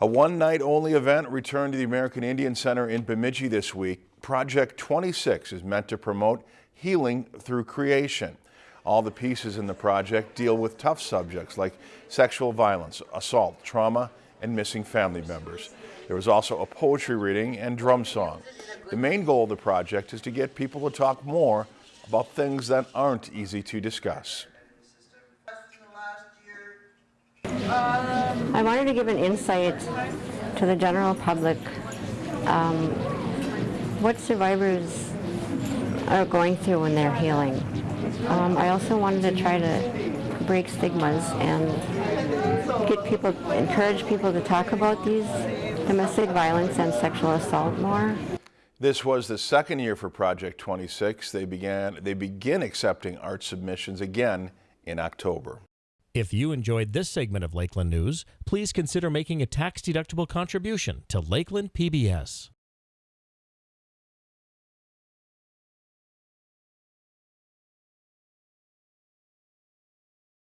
A one-night only event returned to the American Indian Center in Bemidji this week. Project 26 is meant to promote healing through creation. All the pieces in the project deal with tough subjects like sexual violence, assault, trauma, and missing family members. There was also a poetry reading and drum song. The main goal of the project is to get people to talk more about things that aren't easy to discuss. I wanted to give an insight to the general public um, what survivors are going through when they're healing. Um, I also wanted to try to break stigmas and get people, encourage people to talk about these domestic violence and sexual assault more. This was the second year for Project 26. They began they begin accepting art submissions again in October. If you enjoyed this segment of Lakeland News, please consider making a tax-deductible contribution to Lakeland PBS.